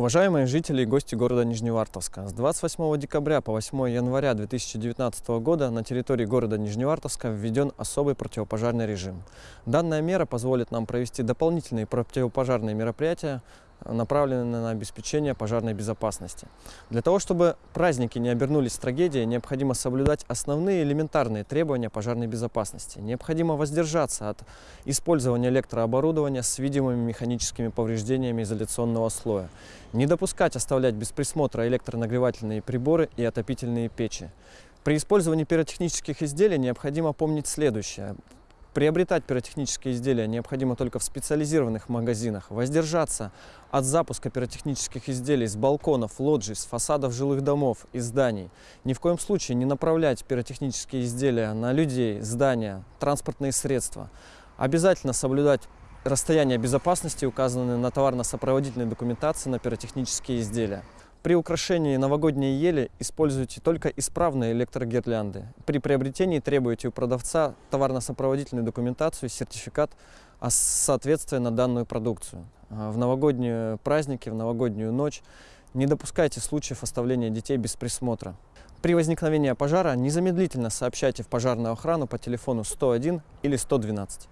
Уважаемые жители и гости города Нижневартовска, с 28 декабря по 8 января 2019 года на территории города Нижневартовска введен особый противопожарный режим. Данная мера позволит нам провести дополнительные противопожарные мероприятия направлены на обеспечение пожарной безопасности. Для того, чтобы праздники не обернулись трагедией, необходимо соблюдать основные элементарные требования пожарной безопасности. Необходимо воздержаться от использования электрооборудования с видимыми механическими повреждениями изоляционного слоя. Не допускать оставлять без присмотра электронагревательные приборы и отопительные печи. При использовании пиротехнических изделий необходимо помнить следующее. Приобретать пиротехнические изделия необходимо только в специализированных магазинах. Воздержаться от запуска пиротехнических изделий с балконов, лоджий, с фасадов жилых домов и зданий. Ни в коем случае не направлять пиротехнические изделия на людей, здания, транспортные средства. Обязательно соблюдать расстояние безопасности, указанные на товарно-сопроводительной документации на пиротехнические изделия. При украшении новогодней ели используйте только исправные электрогирлянды. При приобретении требуйте у продавца товарно-сопроводительную документацию, сертификат о соответствии на данную продукцию. А в новогодние праздники, в новогоднюю ночь не допускайте случаев оставления детей без присмотра. При возникновении пожара незамедлительно сообщайте в пожарную охрану по телефону 101 или 112.